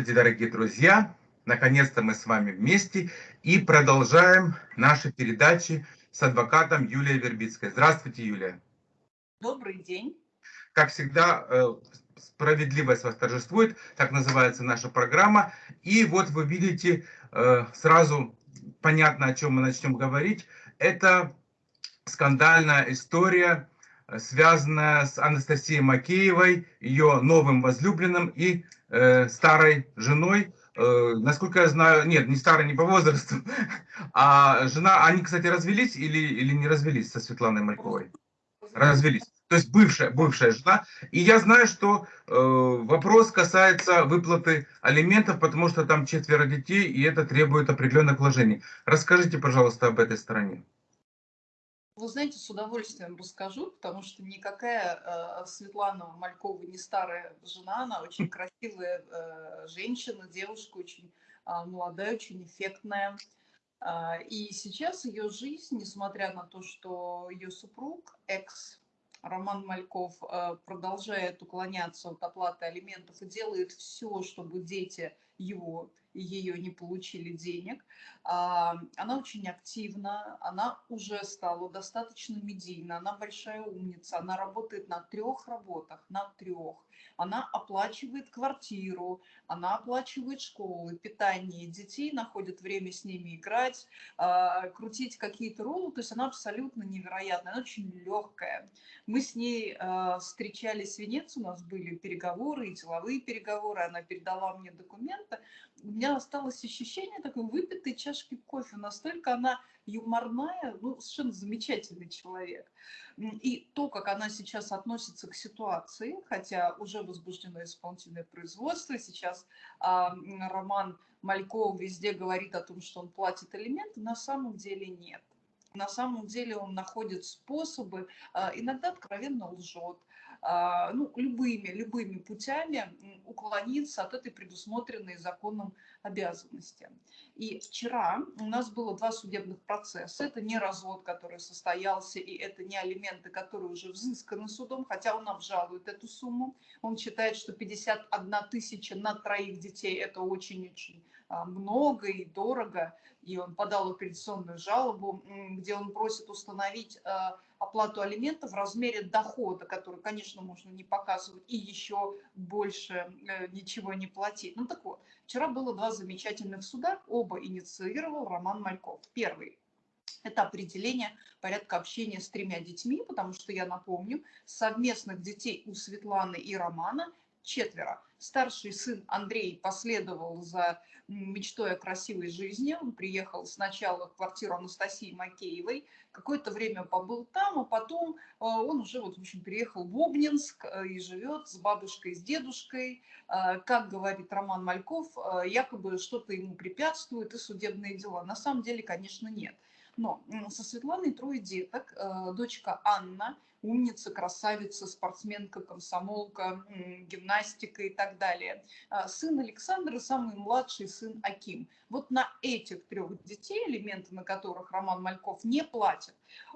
Здравствуйте, дорогие друзья! Наконец-то мы с вами вместе и продолжаем наши передачи с адвокатом Юлией Вербицкой. Здравствуйте, Юлия! Добрый день! Как всегда, э, справедливость восторжествует, так называется наша программа. И вот вы видите, э, сразу понятно, о чем мы начнем говорить. Это скандальная история, связанная с Анастасией Макеевой, ее новым возлюбленным и э, старой женой. Э, насколько я знаю, нет, не старой, не по возрасту, а жена, они, кстати, развелись или, или не развелись со Светланой Мальковой? Развелись. То есть бывшая, бывшая жена. И я знаю, что э, вопрос касается выплаты алиментов, потому что там четверо детей, и это требует определенных вложений. Расскажите, пожалуйста, об этой стороне. Вы знаете, с удовольствием расскажу, потому что никакая э, Светлана Малькова не старая жена, она очень красивая э, женщина, девушка, очень э, молодая, очень эффектная. Э, и сейчас ее жизнь, несмотря на то, что ее супруг, экс Роман Мальков э, продолжает уклоняться от оплаты алиментов и делает все, чтобы дети его ее не получили денег. А, она очень активна, она уже стала достаточно медийна, она большая умница, она работает на трех работах, на трех. Она оплачивает квартиру, она оплачивает школы, питание детей, находит время с ними играть, а, крутить какие-то роллы. То есть она абсолютно невероятная, она очень легкая. Мы с ней а, встречались в Венеции, у нас были переговоры и деловые переговоры, она передала мне документы. У меня осталось ощущение такой выпитой чашки кофе. Настолько она юморная, ну, совершенно замечательный человек. И то, как она сейчас относится к ситуации, хотя уже возбуждено исполнительное производство, сейчас а, Роман Мальков везде говорит о том, что он платит элементы, на самом деле нет. На самом деле он находит способы, а, иногда откровенно лжет, ну, любыми, любыми путями уклониться от этой предусмотренной законом обязанности. И вчера у нас было два судебных процесса. Это не развод, который состоялся, и это не алименты, которые уже взысканы судом, хотя он обжалует эту сумму. Он считает, что 51 тысяча на троих детей – это очень-очень а, много и дорого. И он подал апелляционную жалобу, где он просит установить а, оплату алиментов в размере дохода, который, конечно, можно не показывать, и еще больше э, ничего не платить. Ну так вот, вчера было два замечательных суда, оба инициировал Роман Мальков. Первый это определение порядка общения с тремя детьми, потому что, я напомню, совместных детей у Светланы и Романа четверо. Старший сын Андрей последовал за мечтой о красивой жизни. Он приехал сначала в квартиру Анастасии Макеевой, какое-то время побыл там, а потом э, он уже вот, в общем, переехал в Обнинск э, и живет с бабушкой, с дедушкой. Э, как говорит Роман Мальков, якобы что-то ему препятствует и судебные дела. На самом деле, конечно, нет. Но со Светланой трое деток. Дочка Анна – умница, красавица, спортсменка, комсомолка, гимнастика и так далее. А сын Александра, самый младший сын Аким. Вот на этих трех детей, элементы на которых Роман Мальков не платит,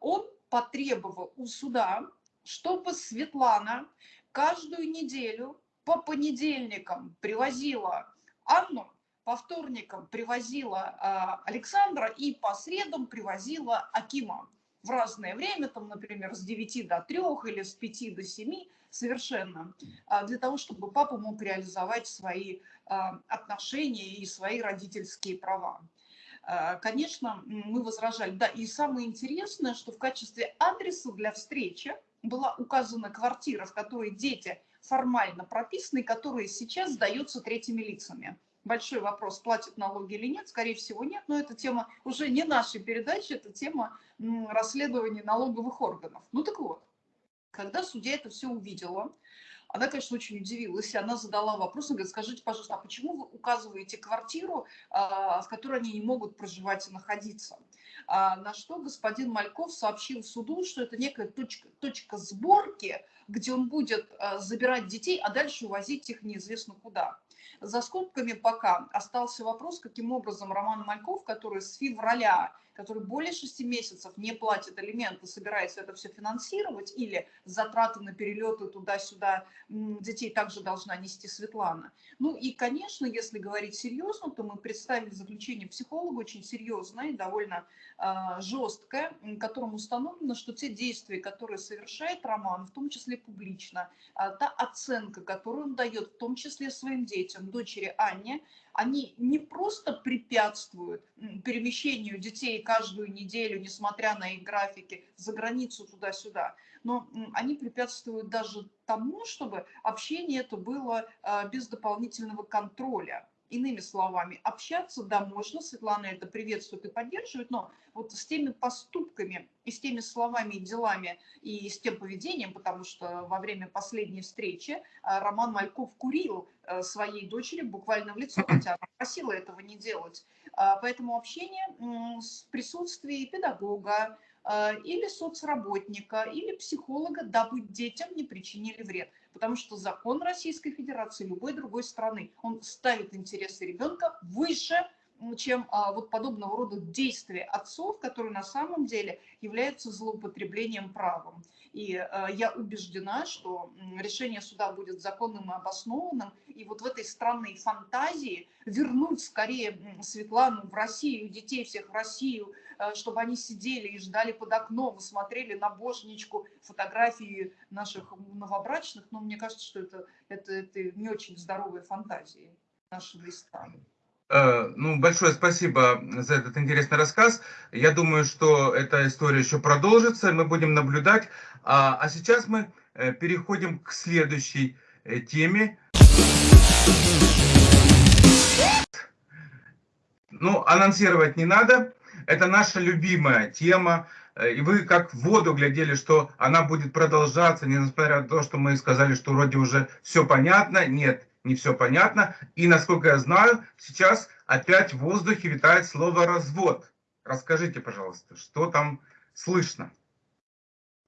он потребовал у суда, чтобы Светлана каждую неделю по понедельникам привозила Анну, по вторникам привозила а, Александра и по средам привозила Акима в разное время, там, например, с 9 до 3 или с 5 до 7, совершенно, а, для того, чтобы папа мог реализовать свои а, отношения и свои родительские права. А, конечно, мы возражали. Да, и самое интересное, что в качестве адреса для встречи была указана квартира, в которой дети формально прописаны, которая сейчас сдается третьими лицами большой вопрос, платят налоги или нет, скорее всего нет, но это тема уже не нашей передачи, это тема расследования налоговых органов. Ну так вот, когда судья это все увидела, она, конечно, очень удивилась, и она задала вопрос, она говорит, скажите, пожалуйста, а почему вы указываете квартиру, а, в которой они не могут проживать и находиться? А, на что господин Мальков сообщил суду, что это некая точка, точка сборки, где он будет а, забирать детей, а дальше увозить их неизвестно куда. За скобками пока остался вопрос, каким образом Роман Мальков, который с февраля который более шести месяцев не платит алименты, собирается это все финансировать, или затраты на перелеты туда-сюда детей также должна нести Светлана. Ну и, конечно, если говорить серьезно, то мы представили заключение психолога очень серьезное довольно э, жесткое, которым установлено, что те действия, которые совершает Роман, в том числе публично, э, та оценка, которую он дает, в том числе своим детям, дочери Анне, они не просто препятствуют перемещению детей каждую неделю, несмотря на их графики, за границу туда-сюда, но они препятствуют даже тому, чтобы общение это было а, без дополнительного контроля. Иными словами, общаться, да, можно, Светлана это приветствует и поддерживает, но вот с теми поступками и с теми словами и делами и с тем поведением, потому что во время последней встречи а, Роман Мальков курил а, своей дочери буквально в лицо, хотя она просила этого не делать. А, поэтому общение в присутствии педагога, или соцработника, или психолога, дабы детям не причинили вред потому что закон Российской Федерации, любой другой страны, он ставит интересы ребенка выше чем а, вот подобного рода действия отцов, которые на самом деле являются злоупотреблением правом. И а, я убеждена, что решение суда будет законным и обоснованным. И вот в этой странной фантазии вернуть скорее Светлану в Россию, детей всех в Россию, а, чтобы они сидели и ждали под окном, смотрели на божничку фотографии наших новобрачных, но мне кажется, что это, это, это не очень здоровые фантазии нашего страны. Э, ну, большое спасибо за этот интересный рассказ. Я думаю, что эта история еще продолжится, мы будем наблюдать. А, а сейчас мы э, переходим к следующей э, теме. Ну, анонсировать не надо. Это наша любимая тема. И вы как в воду глядели, что она будет продолжаться, несмотря на то, что мы сказали, что вроде уже все понятно. Нет, не все понятно. И, насколько я знаю, сейчас опять в воздухе витает слово «развод». Расскажите, пожалуйста, что там слышно?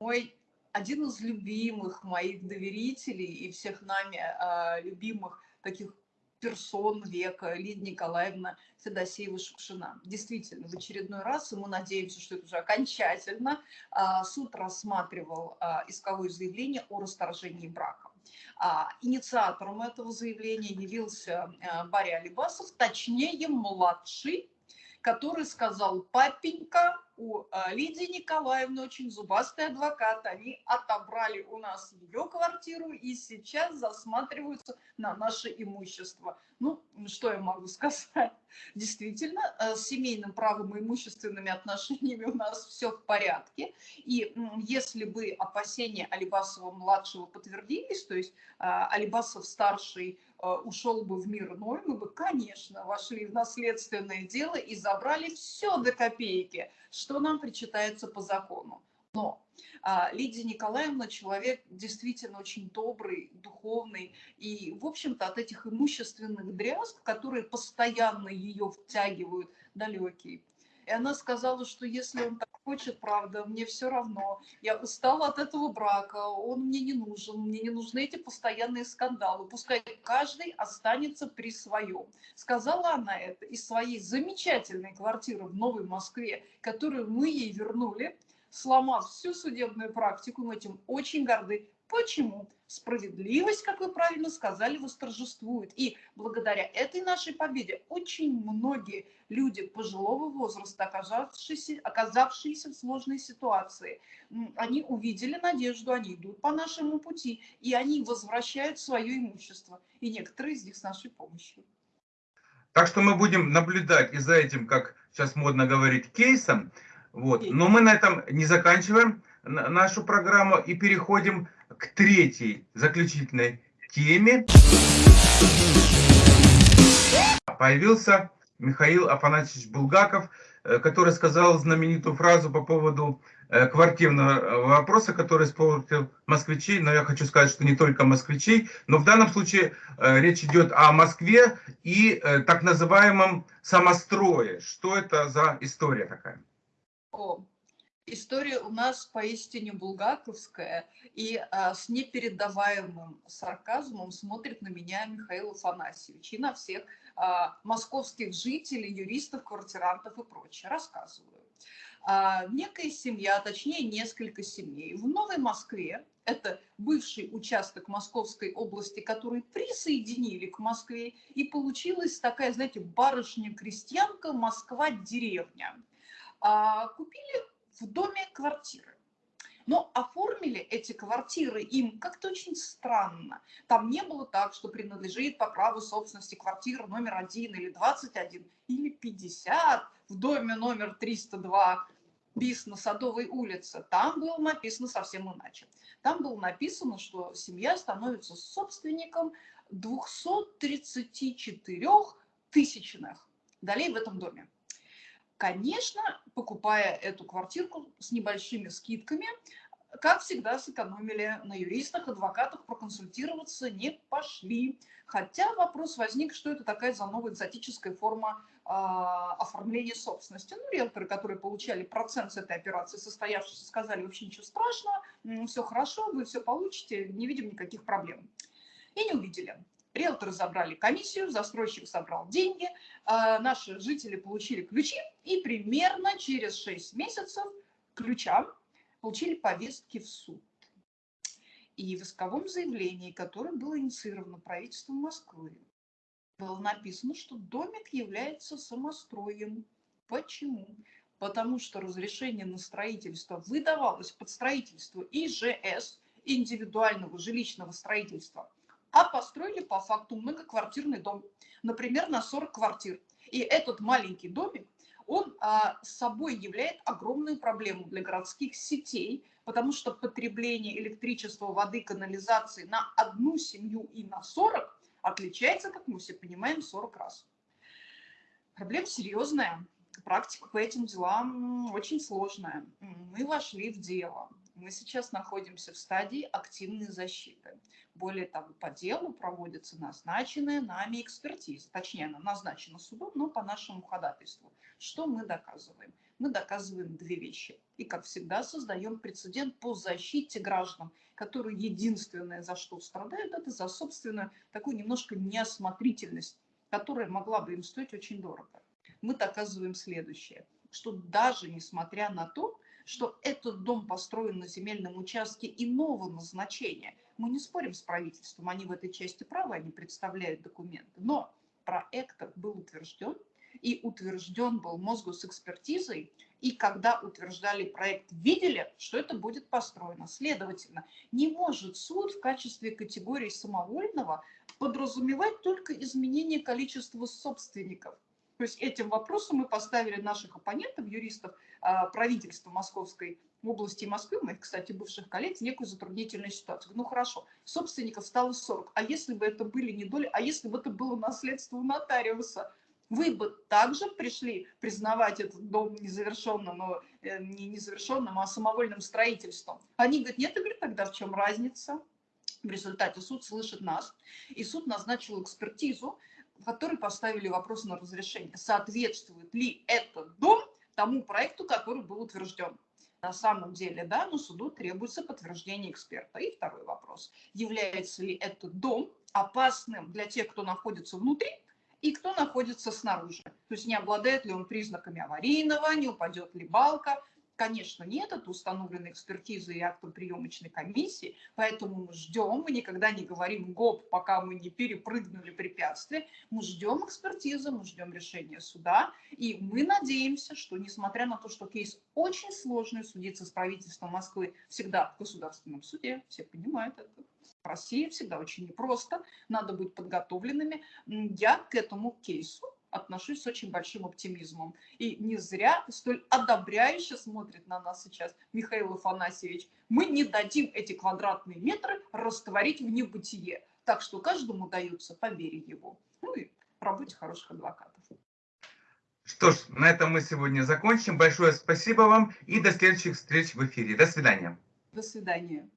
Мой один из любимых моих доверителей и всех нами э, любимых таких персон века, Лидия Николаевна Федосеева-Шукшина. Действительно, в очередной раз, и мы надеемся, что это уже окончательно, э, суд рассматривал э, исковое заявление о расторжении брака. А, инициатором этого заявления явился э, Барри Алибасов, точнее младший, который сказал, папенька, у э, Лидии Николаевны очень зубастый адвокат, они отобрали у нас ее квартиру и сейчас засматриваются на наше имущество. Ну, что я могу сказать? Действительно, э, с семейным правом и имущественными отношениями у нас все в порядке. И если бы опасения Алибасова-младшего подтвердились, то есть э, Алибасов-старший ушел бы в мир иной, мы бы, конечно, вошли в наследственное дело и забрали все до копейки, что нам причитается по закону. Но а, Лидия Николаевна человек действительно очень добрый, духовный, и, в общем-то, от этих имущественных дрязг, которые постоянно ее втягивают, далекий. И она сказала, что если он так хочет, правда, мне все равно. Я устала от этого брака, он мне не нужен, мне не нужны эти постоянные скандалы. Пускай каждый останется при своем. Сказала она это из своей замечательной квартиры в Новой Москве, которую мы ей вернули сломав всю судебную практику, мы этим очень горды. Почему? Справедливость, как вы правильно сказали, восторжествует. И благодаря этой нашей победе очень многие люди пожилого возраста, оказавшиеся, оказавшиеся в сложной ситуации, они увидели надежду, они идут по нашему пути, и они возвращают свое имущество. И некоторые из них с нашей помощью. Так что мы будем наблюдать и за этим, как сейчас модно говорить, кейсом, вот. Но мы на этом не заканчиваем нашу программу и переходим к третьей заключительной теме. Появился Михаил Афанасьевич Булгаков, э, который сказал знаменитую фразу по поводу э, квартирного вопроса, который испортил москвичей, но я хочу сказать, что не только москвичей, но в данном случае э, речь идет о Москве и так называемом самострое. Что это за история такая? История у нас поистине булгаковская, и а, с непередаваемым сарказмом смотрит на меня Михаил Афанасьевич и на всех а, московских жителей, юристов, квартирантов и прочее. Рассказываю. А, некая семья, точнее несколько семей в Новой Москве, это бывший участок Московской области, который присоединили к Москве, и получилась такая, знаете, барышня-крестьянка Москва-деревня. А, купили в доме квартиры. Но оформили эти квартиры им как-то очень странно. Там не было так, что принадлежит по праву собственности квартира номер один или 21 или 50 в доме номер 302 бис на Садовой улице. Там было написано совсем иначе. Там было написано, что семья становится собственником 234 тысячных долей в этом доме. Конечно, покупая эту квартирку с небольшими скидками, как всегда, сэкономили на юристах, адвокатах, проконсультироваться не пошли. Хотя вопрос возник, что это такая за новая экзотическая форма э, оформления собственности. Ну, риэлторы, которые получали процент с этой операции, состоявшиеся, сказали, вообще ничего страшного, все хорошо, вы все получите, не видим никаких проблем. И не увидели. Риэлторы забрали комиссию, застройщик собрал деньги, э, наши жители получили ключи, и примерно через 6 месяцев ключам получили повестки в суд. И в исковом заявлении, которое было инициировано правительством Москвы, было написано, что домик является самостроем. Почему? Потому что разрешение на строительство выдавалось под строительство ИЖС, индивидуального жилищного строительства, а построили по факту многоквартирный дом, например, на 40 квартир. И этот маленький домик он а, собой является огромную проблему для городских сетей, потому что потребление электричества, воды, канализации на одну семью и на 40 отличается, как мы все понимаем, 40 раз. Проблема серьезная, практика по этим делам очень сложная. Мы вошли в дело. Мы сейчас находимся в стадии активной защиты. Более того, по делу проводится назначенная нами экспертиза. Точнее, она назначена судом, но по нашему ходатайству. Что мы доказываем? Мы доказываем две вещи. И, как всегда, создаем прецедент по защите граждан, которые единственное, за что страдают, это за собственную такую немножко неосмотрительность, которая могла бы им стоить очень дорого. Мы доказываем следующее, что даже несмотря на то, что этот дом построен на земельном участке иного назначения. Мы не спорим с правительством, они в этой части правы, они представляют документы. Но проект был утвержден, и утвержден был мозгу с экспертизой, и когда утверждали проект, видели, что это будет построено. Следовательно, не может суд в качестве категории самовольного подразумевать только изменение количества собственников. То есть этим вопросом мы поставили наших оппонентов, юристов, а, правительства Московской области и Москвы, моих, кстати, бывших коллег, в некую затруднительную ситуацию. Ну хорошо, собственников стало 40, а если бы это были не доли, а если бы это было наследство у нотариуса, вы бы также пришли признавать этот дом незавершенным, но, э, не незавершенным, а самовольным строительством. Они говорят, нет, и говорят, тогда в чем разница? В результате суд слышит нас, и суд назначил экспертизу, в поставили вопрос на разрешение, соответствует ли этот дом тому проекту, который был утвержден. На самом деле, да, но суду требуется подтверждение эксперта. И второй вопрос. Является ли этот дом опасным для тех, кто находится внутри, и кто находится снаружи. То есть не обладает ли он признаками аварийного, не упадет ли балка, Конечно, нет, это установлено экспертизой и актом приемочной комиссии, поэтому мы ждем, мы никогда не говорим гоп, пока мы не перепрыгнули препятствие, мы ждем экспертизы, мы ждем решения суда, и мы надеемся, что несмотря на то, что кейс очень сложный, судиться с правительством Москвы всегда в государственном суде, все понимают это, в России всегда очень непросто, надо быть подготовленными, я к этому кейсу отношусь с очень большим оптимизмом. И не зря столь одобряюще смотрит на нас сейчас Михаил Афанасьевич. Мы не дадим эти квадратные метры растворить в небытие. Так что каждому дается по вере его. Ну и работе хороших адвокатов. Что ж, на этом мы сегодня закончим. Большое спасибо вам и до следующих встреч в эфире. До свидания. До свидания.